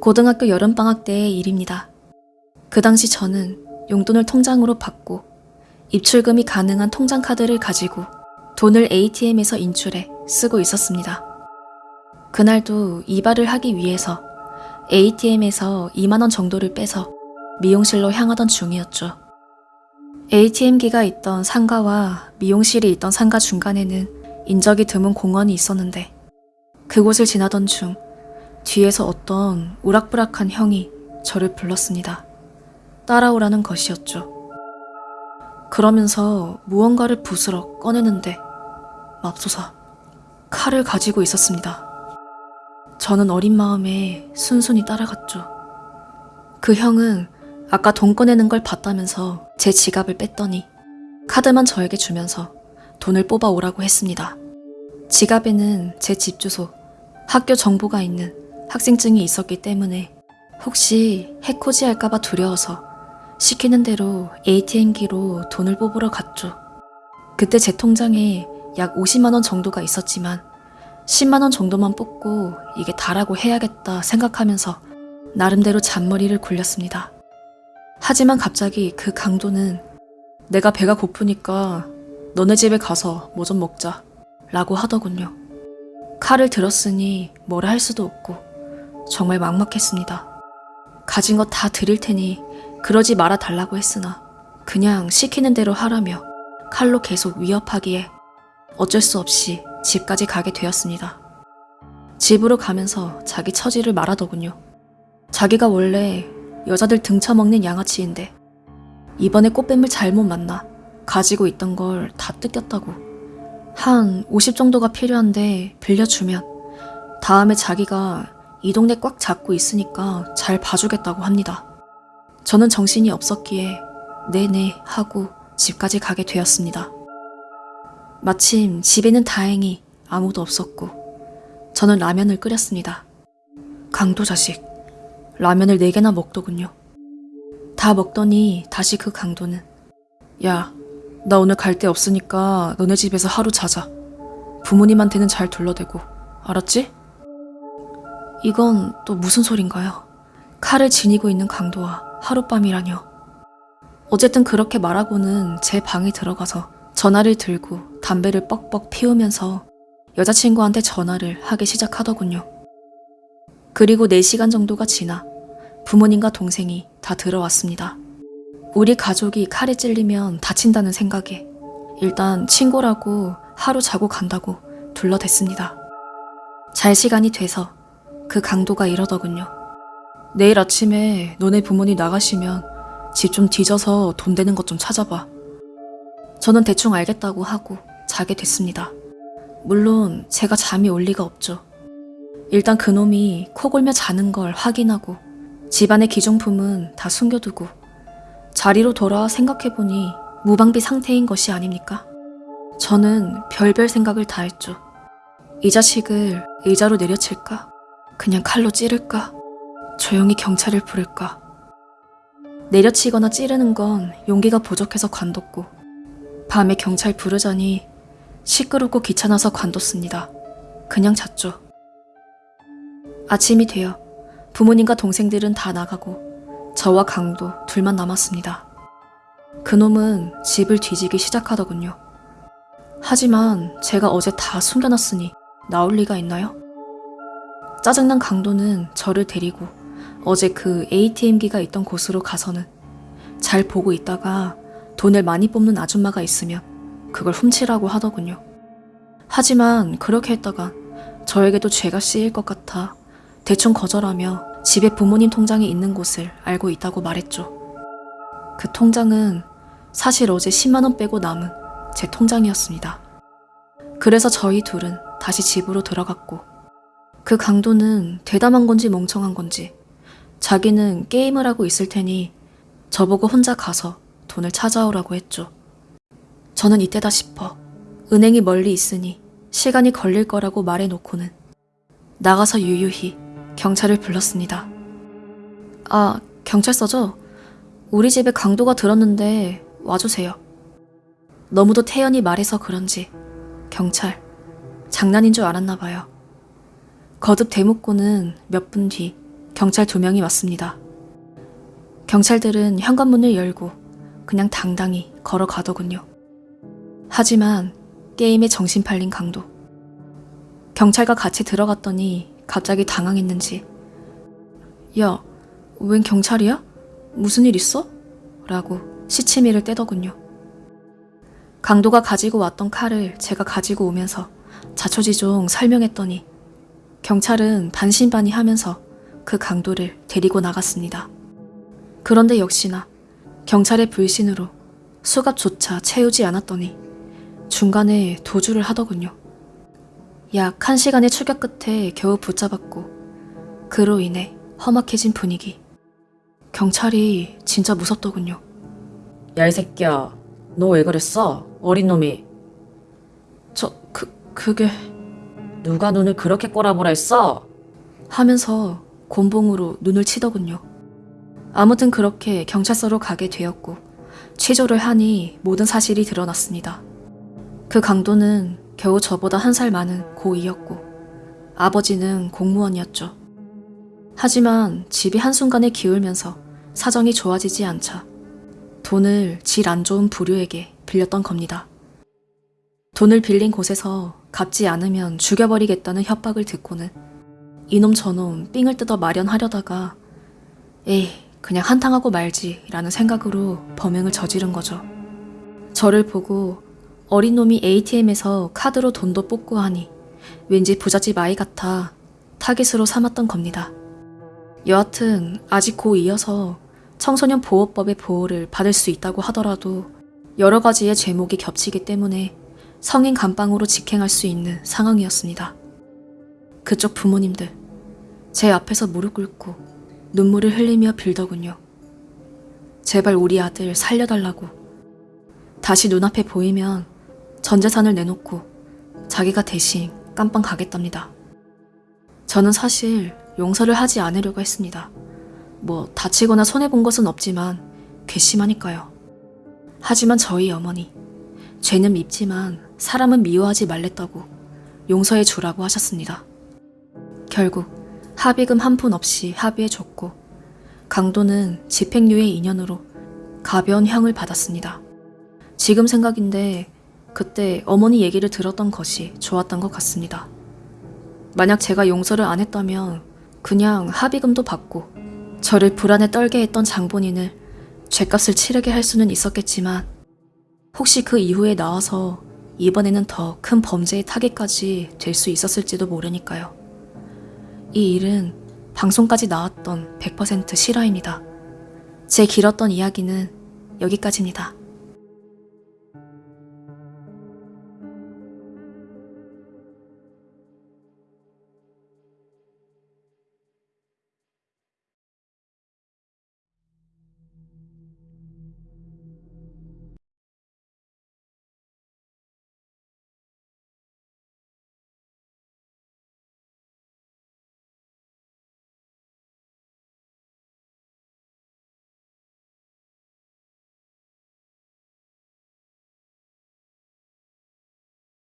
고등학교 여름방학 때의 일입니다. 그 당시 저는 용돈을 통장으로 받고 입출금이 가능한 통장 카드를 가지고 돈을 ATM에서 인출해 쓰고 있었습니다. 그날도 이발을 하기 위해서 ATM에서 2만원 정도를 빼서 미용실로 향하던 중이었죠. ATM기가 있던 상가와 미용실이 있던 상가 중간에는 인적이 드문 공원이 있었는데 그곳을 지나던 중 뒤에서 어떤 우락부락한 형이 저를 불렀습니다. 따라오라는 것이었죠. 그러면서 무언가를 부스럭 꺼내는데 맙소사 칼을 가지고 있었습니다. 저는 어린 마음에 순순히 따라갔죠. 그 형은 아까 돈 꺼내는 걸 봤다면서 제 지갑을 뺐더니 카드만 저에게 주면서 돈을 뽑아 오라고 했습니다. 지갑에는 제 집 주소, 학교 정보가 있는 학생증이 있었기 때문에 혹시 해코지 할까봐 두려워서 시키는 대로 ATM기로 돈을 뽑으러 갔죠. 그때 제 통장에 약 50만원 정도가 있었지만 10만원 정도만 뽑고 이게 다라고 해야겠다 생각하면서 나름대로 잔머리를 굴렸습니다. 하지만 갑자기 그 강도는 내가 배가 고프니까 너네 집에 가서 뭐 좀 먹자 라고 하더군요. 칼을 들었으니 뭐라 할 수도 없고 정말 막막했습니다. 가진 거다 드릴 테니 그러지 말아 달라고 했으나 그냥 시키는 대로 하라며 칼로 계속 위협하기에 어쩔 수 없이 집까지 가게 되었습니다. 집으로 가면서 자기 처지를 말하더군요. 자기가 원래 여자들 등쳐먹는 양아치인데 이번에 꽃뱀을 잘못 만나 가지고 있던 걸 다 뜯겼다고. 한 50 정도가 필요한데 빌려주면 다음에 자기가 이 동네 꽉 잡고 있으니까 잘 봐주겠다고 합니다. 저는 정신이 없었기에 네네 하고 집까지 가게 되었습니다. 마침 집에는 다행히 아무도 없었고 저는 라면을 끓였습니다. 강도 자식, 라면을 네개나 먹더군요. 다 먹더니 다시 그 강도는 야, 나 오늘 갈 데 없으니까 너네 집에서 하루 자자. 부모님한테는 잘 둘러대고, 알았지? 이건 또 무슨 소린가요? 칼을 지니고 있는 강도와 하룻밤이라뇨. 어쨌든 그렇게 말하고는 제 방에 들어가서 전화를 들고 담배를 뻑뻑 피우면서 여자친구한테 전화를 하기 시작하더군요. 그리고 4시간 정도가 지나 부모님과 동생이 다 들어왔습니다. 우리 가족이 칼에 찔리면 다친다는 생각에 일단 친구라고 하루 자고 간다고 둘러댔습니다. 잘 시간이 돼서 그 강도가 이러더군요. 내일 아침에 너네 부모님 나가시면 집 좀 뒤져서 돈 되는 것 좀 찾아봐. 저는 대충 알겠다고 하고 자게 됐습니다. 물론 제가 잠이 올 리가 없죠. 일단 그놈이 코 골며 자는 걸 확인하고 집안의 기종품은 다 숨겨두고 자리로 돌아와 생각해보니 무방비 상태인 것이 아닙니까? 저는 별별 생각을 다 했죠. 이 자식을 의자로 내려칠까? 그냥 칼로 찌를까? 조용히 경찰을 부를까? 내려치거나 찌르는 건 용기가 부족해서 관뒀고 밤에 경찰 부르자니 시끄럽고 귀찮아서 관뒀습니다. 그냥 잤죠. 아침이 되어 부모님과 동생들은 다 나가고 저와 강도 둘만 남았습니다. 그놈은 집을 뒤지기 시작하더군요. 하지만 제가 어제 다 숨겨놨으니 나올 리가 있나요? 짜증난 강도는 저를 데리고 어제 그 ATM기가 있던 곳으로 가서는 잘 보고 있다가 돈을 많이 뽑는 아줌마가 있으면 그걸 훔치라고 하더군요. 하지만 그렇게 했다가 저에게도 죄가 씌일 것 같아 대충 거절하며 집에 부모님 통장이 있는 곳을 알고 있다고 말했죠. 그 통장은 사실 어제 10만원 빼고 남은 제 통장이었습니다. 그래서 저희 둘은 다시 집으로 들어갔고 그 강도는 대담한 건지 멍청한 건지 자기는 게임을 하고 있을 테니 저보고 혼자 가서 돈을 찾아오라고 했죠. 저는 이때다 싶어 은행이 멀리 있으니 시간이 걸릴 거라고 말해놓고는 나가서 유유히 경찰을 불렀습니다. 아, 경찰서죠? 우리 집에 강도가 들었는데 와주세요. 너무도 태연히 말해서 그런지 경찰 장난인 줄 알았나 봐요. 거듭 대묻고는 몇 분 뒤 경찰 두 명이 왔습니다. 경찰들은 현관문을 열고 그냥 당당히 걸어가더군요. 하지만 게임에 정신 팔린 강도. 경찰과 같이 들어갔더니 갑자기 당황했는지 야, 웬 경찰이야? 무슨 일 있어? 라고 시치미를 떼더군요. 강도가 가지고 왔던 칼을 제가 가지고 오면서 자초지종 설명했더니 경찰은 반신반의 하면서 그 강도를 데리고 나갔습니다. 그런데 역시나 경찰의 불신으로 수갑조차 채우지 않았더니 중간에 도주를 하더군요. 약 1시간의 추격 끝에 겨우 붙잡았고 그로 인해 험악해진 분위기. 경찰이 진짜 무섭더군요. 야, 이 새끼야. 너 왜 그랬어? 어린 놈이. 저, 그, 그게 누가 눈을 그렇게 꼬라보라 했어? 하면서 곤봉으로 눈을 치더군요. 아무튼 그렇게 경찰서로 가게 되었고 취조를 하니 모든 사실이 드러났습니다. 그 강도는 겨우 저보다 한 살 많은 고2였고 아버지는 공무원이었죠. 하지만 집이 한순간에 기울면서 사정이 좋아지지 않자 돈을 질 안 좋은 부류에게 빌렸던 겁니다. 돈을 빌린 곳에서 갚지 않으면 죽여버리겠다는 협박을 듣고는 이놈 저놈 삥을 뜯어 마련하려다가 에이 그냥 한탕하고 말지 라는 생각으로 범행을 저지른 거죠. 저를 보고 어린 놈이 ATM에서 카드로 돈도 뽑고 하니 왠지 부잣집 아이 같아 타깃으로 삼았던 겁니다. 여하튼 아직 고2여서 청소년 보호법의 보호를 받을 수 있다고 하더라도 여러 가지의 제목이 겹치기 때문에 성인 감방으로 직행할 수 있는 상황이었습니다. 그쪽 부모님들, 제 앞에서 무릎 꿇고 눈물을 흘리며 빌더군요. 제발 우리 아들 살려달라고. 다시 눈앞에 보이면 전 재산을 내놓고 자기가 대신 깜빵 가겠답니다. 저는 사실 용서를 하지 않으려고 했습니다. 뭐 다치거나 손해본 것은 없지만 괘씸하니까요. 하지만 저희 어머니, 죄는 밉지만 사람은 미워하지 말랬다고 용서해 주라고 하셨습니다. 결국 합의금 한 푼 없이 합의해 줬고 강도는 집행유예 2년으로 가벼운 형을 받았습니다. 지금 생각인데 그때 어머니 얘기를 들었던 것이 좋았던 것 같습니다. 만약 제가 용서를 안 했다면 그냥 합의금도 받고 저를 불안에 떨게 했던 장본인을 죗값을 치르게 할 수는 있었겠지만 혹시 그 이후에 나와서 이번에는 더 큰 범죄의 타깃까지 될 수 있었을지도 모르니까요. 이 일은 방송까지 나왔던 100% 실화입니다. 제 길었던 이야기는 여기까지입니다.